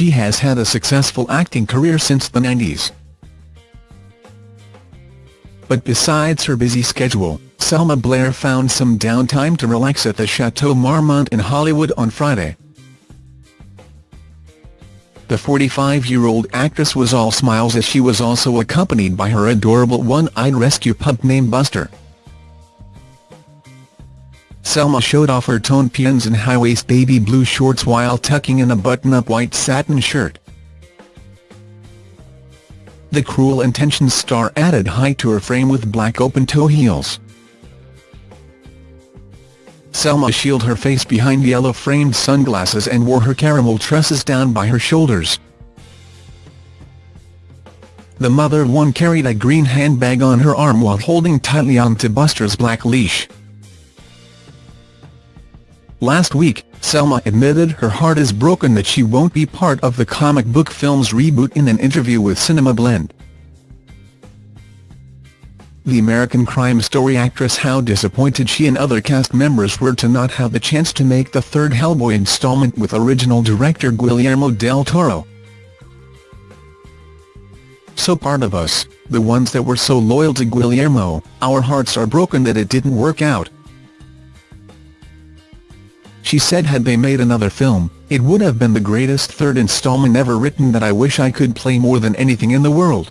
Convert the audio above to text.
she has had a successful acting career since the 90s. But besides her busy schedule, Selma Blair found some downtime to relax at the Chateau Marmont in Hollywood on Friday. The 45-year-old actress was all smiles as she was also accompanied by her adorable one-eyed rescue pup named Buster. Selma showed off her toned pins and high-waist baby blue shorts while tucking in a button-up white satin shirt. The Cruel Intentions star added height to her frame with black open-toe heels. Selma shielded her face behind yellow-framed sunglasses and wore her caramel tresses down by her shoulders. The mother of one carried a green handbag on her arm while holding tightly onto Buster's black leash. Last week, Selma admitted her heart is broken that she won't be part of the comic book film's reboot in an interview with Cinema Blend the American Crime Story actress how disappointed she and other cast members were to not have the chance to make the third Hellboy installment with original director Guillermo del Toro. So part of us, the ones that were so loyal to Guillermo, our hearts are broken that it didn't work out. She said had they made another film, it would have been the greatest third installment ever written that I wish I could play more than anything in the world.